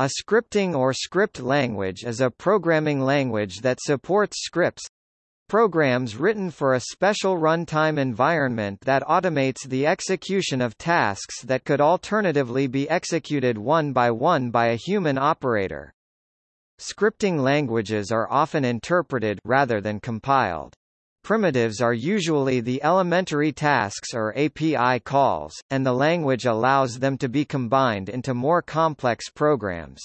A scripting or script language is a programming language that supports scripts programs written for a special runtime environment that automates the execution of tasks that could alternatively be executed one by one by a human operator. Scripting languages are often interpreted rather than compiled. Primitives are usually the elementary tasks or API calls, and the language allows them to be combined into more complex programs.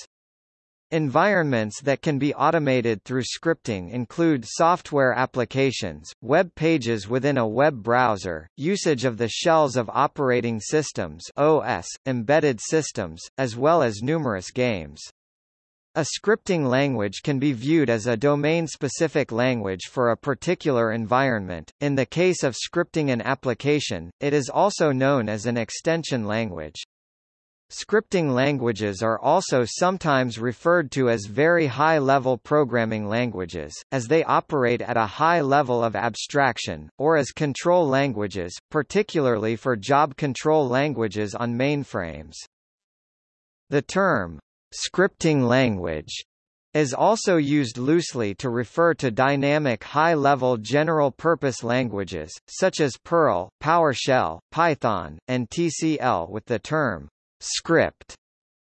Environments that can be automated through scripting include software applications, web pages within a web browser, usage of the shells of operating systems OS, embedded systems, as well as numerous games. A scripting language can be viewed as a domain-specific language for a particular environment. In the case of scripting an application, it is also known as an extension language. Scripting languages are also sometimes referred to as very high-level programming languages, as they operate at a high level of abstraction, or as control languages, particularly for job control languages on mainframes. The term, Scripting language is also used loosely to refer to dynamic high-level general-purpose languages, such as Perl, PowerShell, Python, and TCL with the term script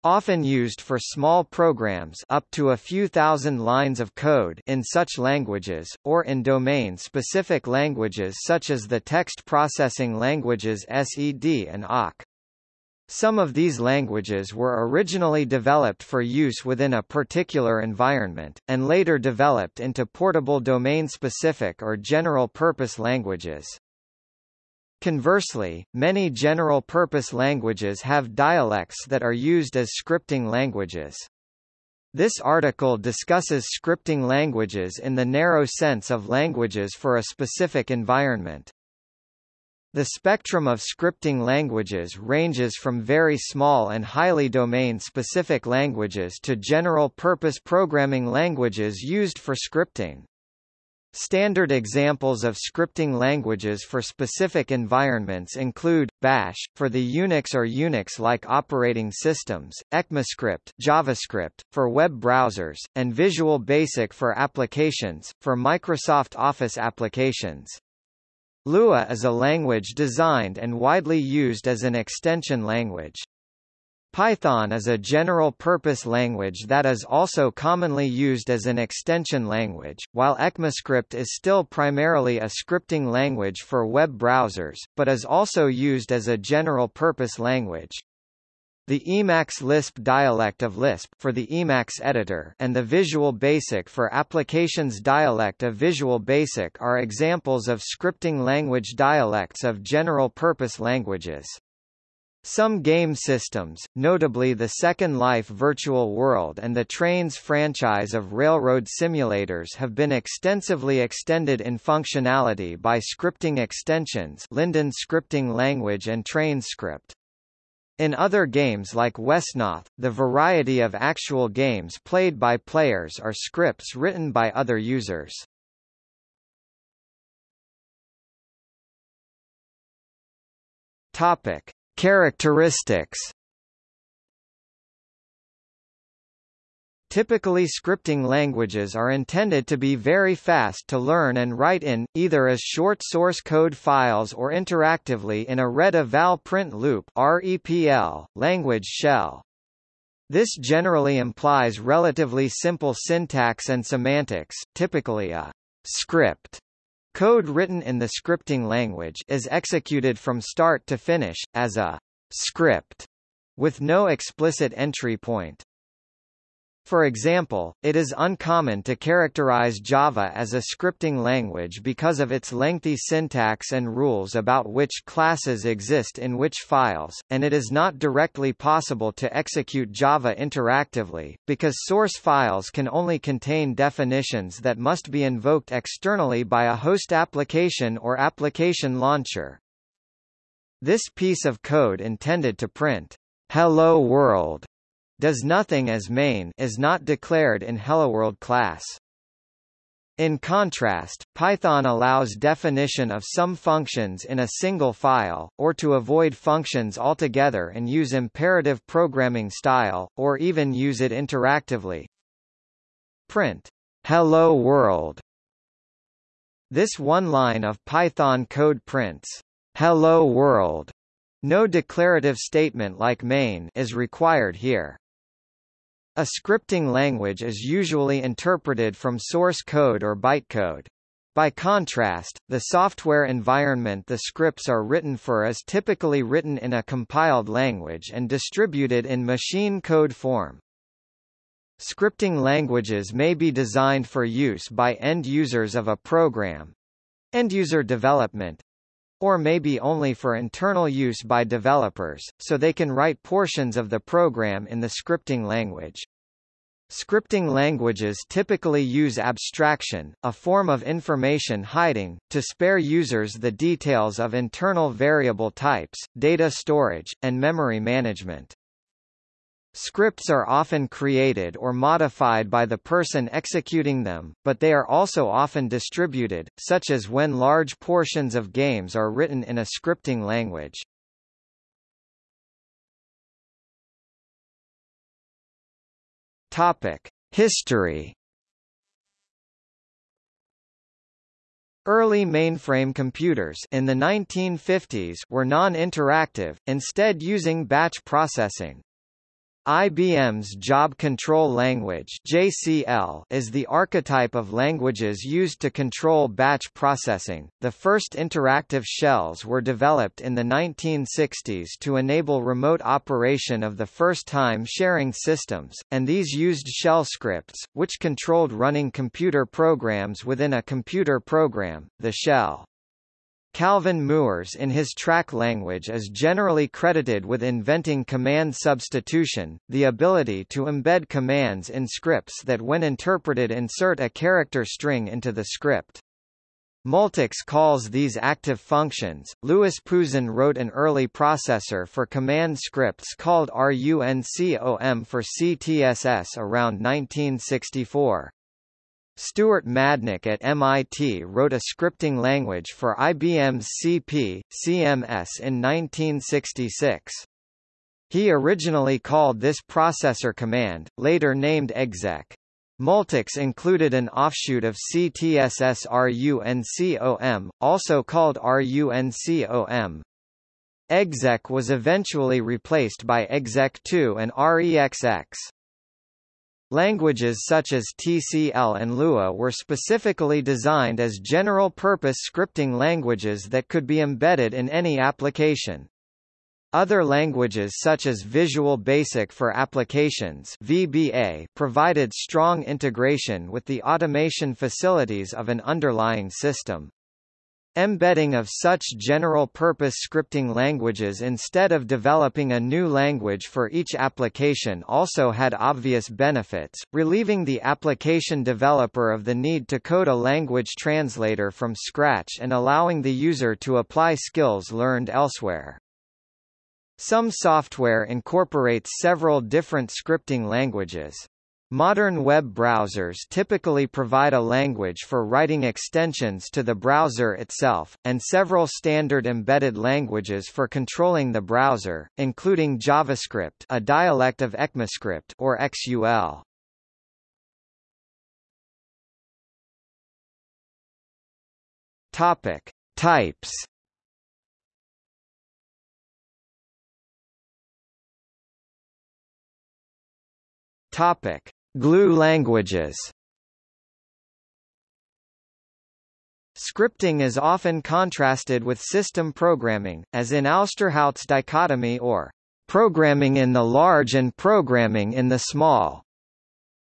often used for small programs up to a few thousand lines of code in such languages, or in domain-specific languages such as the text processing languages SED and awk. Some of these languages were originally developed for use within a particular environment, and later developed into portable domain-specific or general-purpose languages. Conversely, many general-purpose languages have dialects that are used as scripting languages. This article discusses scripting languages in the narrow sense of languages for a specific environment. The spectrum of scripting languages ranges from very small and highly domain-specific languages to general-purpose programming languages used for scripting. Standard examples of scripting languages for specific environments include Bash for the Unix or Unix-like operating systems, ECMAScript, JavaScript for web browsers, and Visual Basic for applications for Microsoft Office applications. Lua is a language designed and widely used as an extension language. Python is a general-purpose language that is also commonly used as an extension language, while ECMAScript is still primarily a scripting language for web browsers, but is also used as a general-purpose language. The Emacs Lisp dialect of Lisp for the Emacs editor and the Visual Basic for Applications dialect of Visual Basic are examples of scripting language dialects of general-purpose languages. Some game systems, notably the Second Life Virtual World and the Trainz franchise of railroad simulators have been extensively extended in functionality by scripting extensions Linden scripting language and TrainzScript. In other games like Wesnoth, the variety of actual games played by players are scripts written by other users. Topic: Characteristics Typically scripting languages are intended to be very fast to learn and write in, either as short source code files or interactively in a read-eval print loop REPL, language shell. This generally implies relatively simple syntax and semantics, typically a script code written in the scripting language is executed from start to finish, as a script, with no explicit entry point. For example, it is uncommon to characterize Java as a scripting language because of its lengthy syntax and rules about which classes exist in which files, and it is not directly possible to execute Java interactively, because source files can only contain definitions that must be invoked externally by a host application or application launcher. This piece of code intended to print, Hello World does nothing as main is not declared in HelloWorld class. In contrast, Python allows definition of some functions in a single file, or to avoid functions altogether and use imperative programming style, or even use it interactively. Print Hello World. This one line of Python code prints Hello World. No declarative statement like main is required here. A scripting language is usually interpreted from source code or bytecode. By contrast, the software environment the scripts are written for is typically written in a compiled language and distributed in machine code form. Scripting languages may be designed for use by end users of a program, end-user development, or maybe only for internal use by developers, so they can write portions of the program in the scripting language. Scripting languages typically use abstraction, a form of information hiding, to spare users the details of internal variable types, data storage, and memory management. Scripts are often created or modified by the person executing them, but they are also often distributed, such as when large portions of games are written in a scripting language. Topic: History Early mainframe computers in the 1950s were non-interactive, instead using batch processing. IBM's Job Control Language (JCL) is the archetype of languages used to control batch processing. The first interactive shells were developed in the 1960s to enable remote operation of the first-time sharing systems, and these used shell scripts, which controlled running computer programs within a computer program, the shell. Calvin Mooers in his TRAC language is generally credited with inventing command substitution, the ability to embed commands in scripts that when interpreted insert a character string into the script. Multics calls these active functions. Louis Pouzin wrote an early processor for command scripts called RUNCOM for CTSS around 1964. Stuart Madnick at MIT wrote a scripting language for IBM's CP, CMS in 1966. He originally called this processor command, later named exec. Multics included an offshoot of CTSS RUNCOM, also called RUNCOM. Exec was eventually replaced by exec2 and REXX. Languages such as TCL and Lua were specifically designed as general-purpose scripting languages that could be embedded in any application. Other languages such as Visual Basic for Applications VBA provided strong integration with the automation facilities of an underlying system. Embedding of such general-purpose scripting languages instead of developing a new language for each application also had obvious benefits, relieving the application developer of the need to code a language translator from scratch and allowing the user to apply skills learned elsewhere. Some software incorporates several different scripting languages. Modern web browsers typically provide a language for writing extensions to the browser itself, and several standard embedded languages for controlling the browser, including JavaScript a dialect of ECMAScript or XUL. Topic. Types Topic: Glue languages. Scripting is often contrasted with system programming, as in Ousterhout's dichotomy or programming in the large and programming in the small.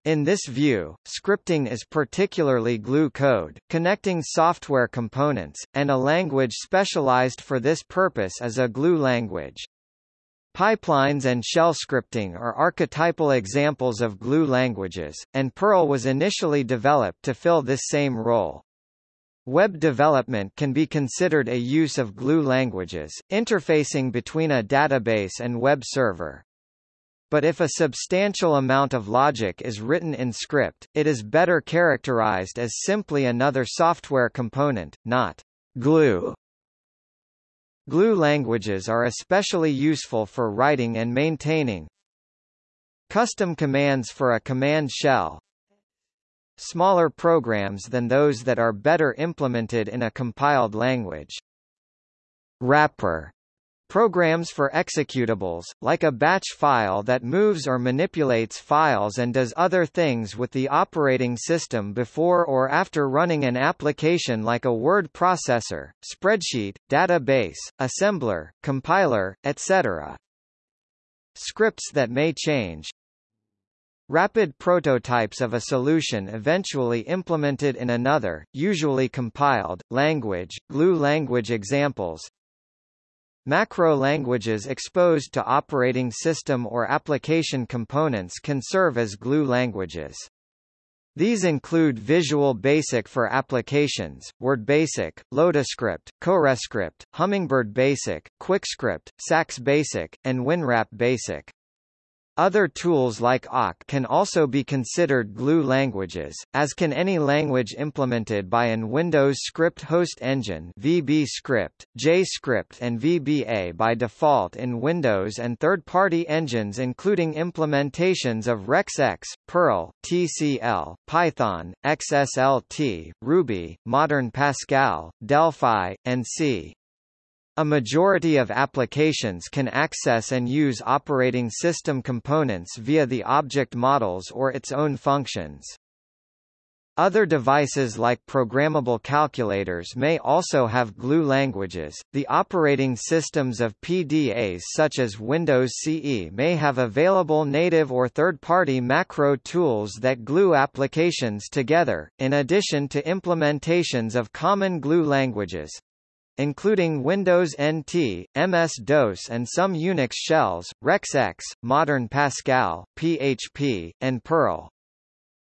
In this view, scripting is particularly glue code, connecting software components, and a language specialized for this purpose is a glue language. Pipelines and shell scripting are archetypal examples of glue languages, and Perl was initially developed to fill this same role. Web development can be considered a use of glue languages, interfacing between a database and web server. but if a substantial amount of logic is written in script, it is better characterized as simply another software component, not glue. Glue languages are especially useful for writing and maintaining. Custom commands for a command shell, smaller programs than those that are better implemented in a compiled language. Wrapper Programs for executables, like a batch file that moves or manipulates files and does other things with the operating system before or after running an application like a word processor, spreadsheet, database, assembler, compiler, etc. Scripts that may change, Rapid prototypes of a solution eventually implemented in another, usually compiled, language, glue language examples Macro languages exposed to operating system or application components can serve as glue languages. These include Visual Basic for applications, Word Basic, LotusScript, CorelScript, Hummingbird Basic, QuickScript, Sax Basic, and WinWrap Basic. Other tools like awk can also be considered glue languages, as can any language implemented by an Windows script host engine VB Script, JScript and VBA by default in Windows and third-party engines including implementations of RexX, Perl, TCL, Python, XSLT, Ruby, Modern Pascal, Delphi, and C. A majority of applications can access and use operating system components via the object models or its own functions. Other devices like programmable calculators may also have glue languages. The operating systems of PDAs such as Windows CE may have available native or third-party macro tools that glue applications together, in addition to implementations of common glue languages including Windows NT, MS-DOS and some Unix shells, RexX, Modern Pascal, PHP, and Perl.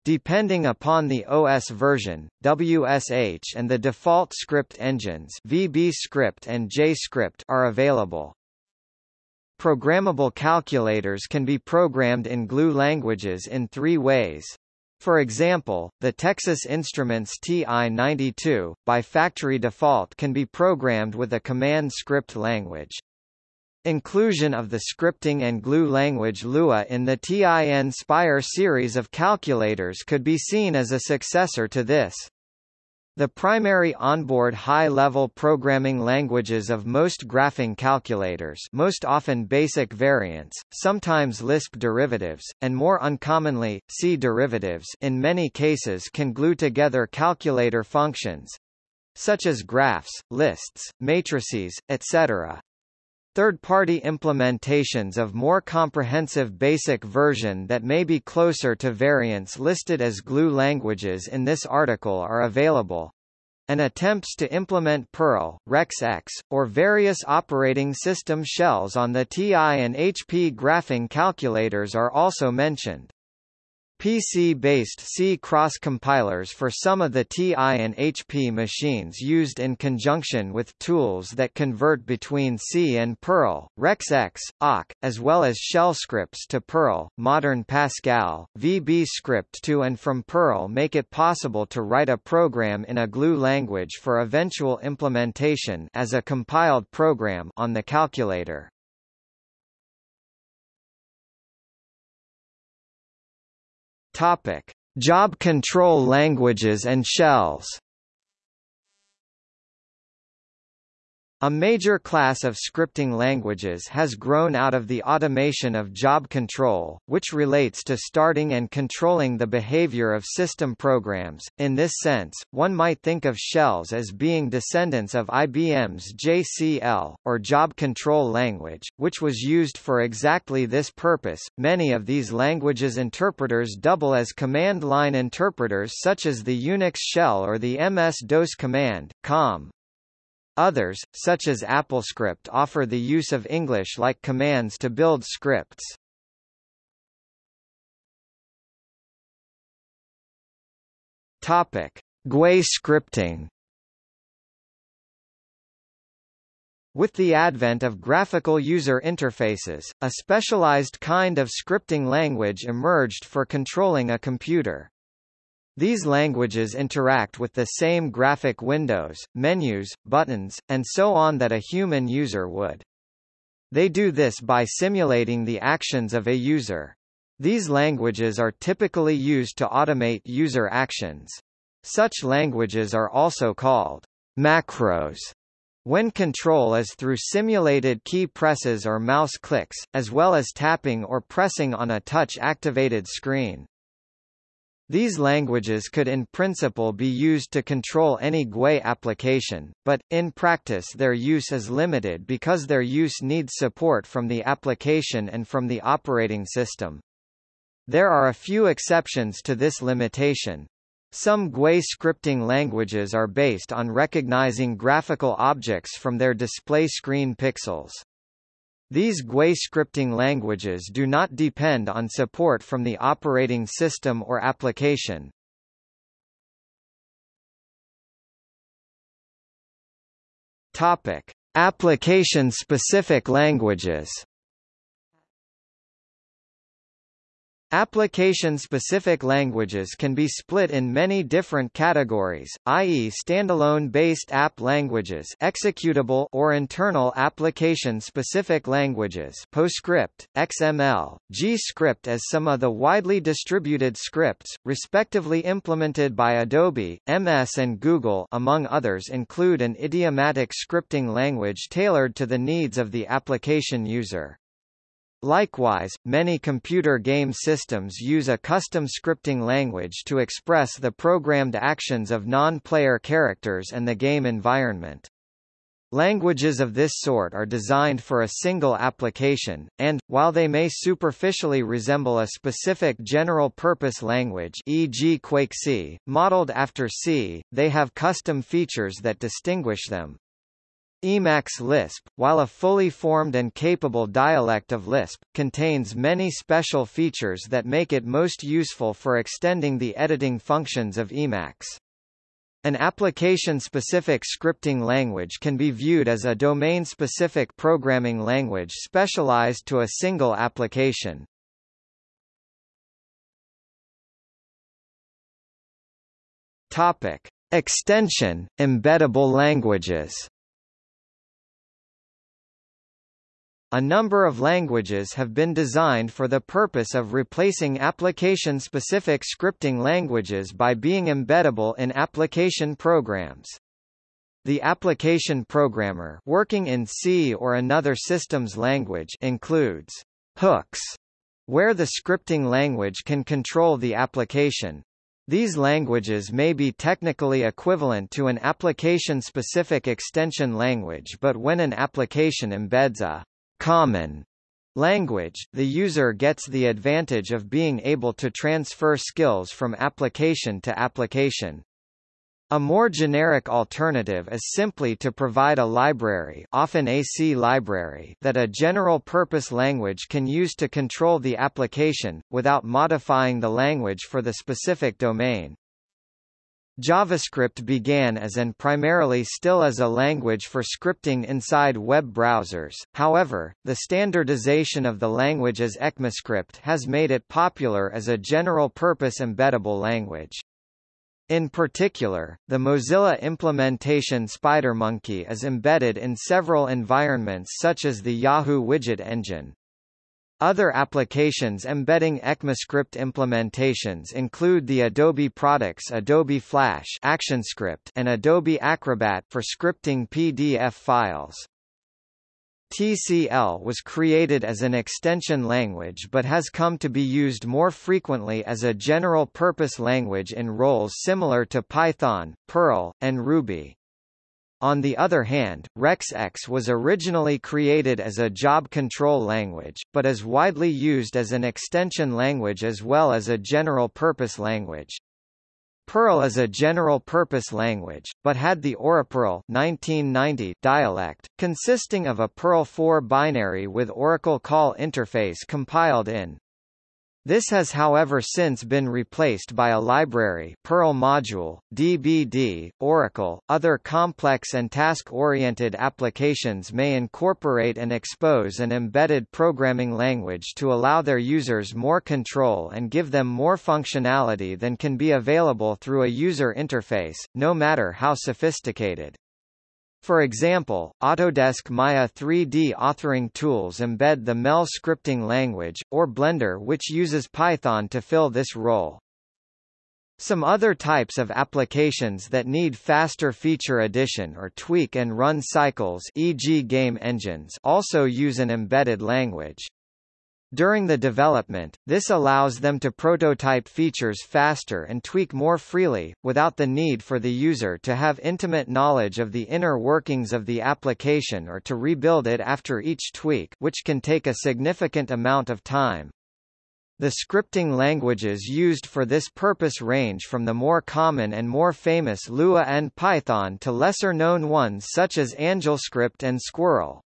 Depending upon the OS version, WSH and the default script engines VBScript and JScript are available. Programmable calculators can be programmed in glue languages in three ways. For example, the Texas Instruments TI-92, by factory default can be programmed with a command script language. Inclusion of the scripting and glue language Lua in the TI-Nspire series of calculators could be seen as a successor to this. The primary onboard high-level programming languages of most graphing calculators most often BASIC variants, sometimes Lisp derivatives, and more uncommonly, C derivatives in many cases can glue together calculator functions—such as graphs, lists, matrices, etc. Third-party implementations of more comprehensive basic version that may be closer to variants listed as glue languages in this article are available. And attempts to implement Perl, RexX, or various operating system shells on the TI and HP graphing calculators are also mentioned. PC-based C cross-compilers for some of the TI and HP machines used in conjunction with tools that convert between C and Perl, RexX, awk, as well as shell scripts to Perl, modern Pascal, VB script to and from Perl make it possible to write a program in a glue language for eventual implementation as a compiled program on the calculator. Topic: Job control languages and shells. A major class of scripting languages has grown out of the automation of job control, which relates to starting and controlling the behavior of system programs. In this sense, one might think of shells as being descendants of IBM's JCL, or Job Control Language, which was used for exactly this purpose. Many of these languages' interpreters double as command line interpreters such as the Unix shell or the MS-DOS command, COM. Others, such as AppleScript offer the use of English-like commands to build scripts. Topic: GUI scripting With the advent of graphical user interfaces, a specialized kind of scripting language emerged for controlling a computer. These languages interact with the same graphic windows, menus, buttons, and so on that a human user would. They do this by simulating the actions of a user. These languages are typically used to automate user actions. Such languages are also called macros when control is through simulated key presses or mouse clicks, as well as tapping or pressing on a touch-activated screen. These languages could in principle be used to control any GUI application, but, in practice their use is limited because their use needs support from the application and from the operating system. There are a few exceptions to this limitation. Some GUI scripting languages are based on recognizing graphical objects from their display screen pixels. These GUI scripting languages do not depend on support from the operating system or application. Topic: Application-specific languages. Application-specific languages can be split in many different categories, i.e. standalone-based app languages executable or internal application-specific languages PostScript, XML, G-Script as some of the widely distributed scripts, respectively implemented by Adobe, MS and Google among others include an idiomatic scripting language tailored to the needs of the application user. Likewise, many computer game systems use a custom scripting language to express the programmed actions of non-player characters and the game environment. Languages of this sort are designed for a single application, and, while they may superficially resemble a specific general-purpose language e.g. Quake C, modeled after C, they have custom features that distinguish them. Emacs Lisp, while a fully formed and capable dialect of Lisp, contains many special features that make it most useful for extending the editing functions of Emacs. An application-specific scripting language can be viewed as a domain-specific programming language specialized to a single application. Topic: Extension, embeddable languages. A number of languages have been designed for the purpose of replacing application-specific scripting languages by being embeddable in application programs. The application programmer working in C or another systems language includes hooks, where the scripting language can control the application. These languages may be technically equivalent to an application-specific extension language but when an application embeds a common language, the user gets the advantage of being able to transfer skills from application to application. A more generic alternative is simply to provide a library often a C library that a general-purpose language can use to control the application, without modifying the language for the specific domain. JavaScript began as and primarily still as a language for scripting inside web browsers, however, the standardization of the language as ECMAScript has made it popular as a general-purpose embeddable language. In particular, the Mozilla implementation SpiderMonkey is embedded in several environments such as the Yahoo Widget Engine. Other applications embedding ECMAScript implementations include the Adobe products Adobe Flash ActionScript and Adobe Acrobat for scripting PDF files. TCL was created as an extension language but has come to be used more frequently as a general-purpose language in roles similar to Python, Perl, and Ruby. On the other hand, RexX was originally created as a job control language, but is widely used as an extension language as well as a general-purpose language. Perl is a general-purpose language, but had the Oraperl 1990 dialect, consisting of a Perl 4 binary with Oracle call interface compiled in. This has however since been replaced by a library Perl module, DBD, Oracle. Other complex and task-oriented applications may incorporate and expose an embedded programming language to allow their users more control and give them more functionality than can be available through a user interface, no matter how sophisticated. For example, Autodesk Maya 3D authoring tools embed the MEL scripting language, or Blender which uses Python to fill this role. Some other types of applications that need faster feature addition or tweak and run cycles e.g. game engines also use an embedded language. During the development, this allows them to prototype features faster and tweak more freely, without the need for the user to have intimate knowledge of the inner workings of the application or to rebuild it after each tweak which can take a significant amount of time. The scripting languages used for this purpose range from the more common and more famous Lua and Python to lesser-known ones such as AngelScript and Squirrel.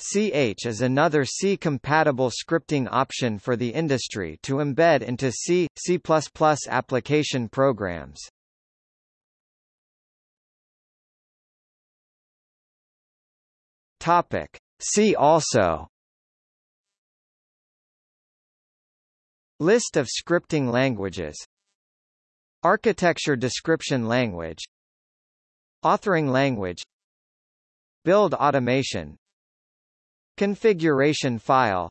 CH is another C-compatible scripting option for the industry to embed into C, C++ application programs. Topic. See also List of scripting languages Architecture description language Authoring language Build automation Configuration file.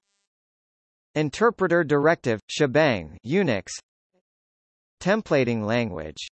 Interpreter directive, shebang Unix. Templating language